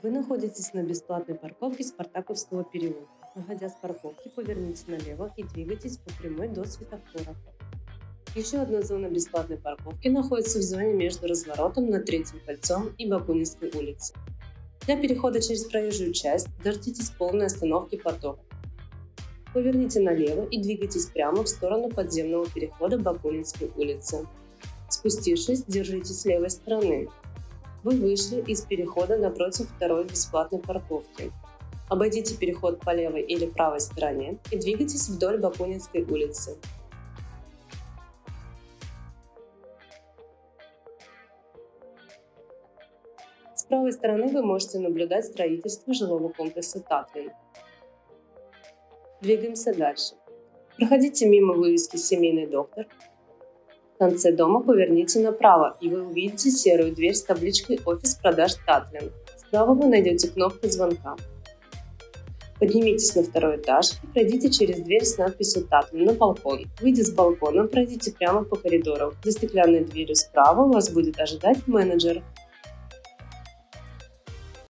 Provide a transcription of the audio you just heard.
Вы находитесь на бесплатной парковке Спартаковского переулка. Выходя с парковки, поверните налево и двигайтесь по прямой до светофора. Еще одна зона бесплатной парковки находится в зоне между разворотом над Третьим кольцом и Бакунинской улицей. Для перехода через проезжую часть дождитесь полной остановки потока. Поверните налево и двигайтесь прямо в сторону подземного перехода Бакунинской улицы. Спустившись, держитесь левой стороны. Вы вышли из перехода напротив второй бесплатной парковки. Обойдите переход по левой или правой стороне и двигайтесь вдоль Бакунинской улицы. С правой стороны вы можете наблюдать строительство жилого комплекса Татлин. Двигаемся дальше. Проходите мимо вывески «Семейный доктор». Конце дома поверните направо, и вы увидите серую дверь с табличкой «Офис продаж Татлин». Справа вы найдете кнопку звонка. Поднимитесь на второй этаж и пройдите через дверь с надписью «Татлин» на балкон. Выйдя с балкона, пройдите прямо по коридору. За стеклянной дверью справа вас будет ожидать менеджер.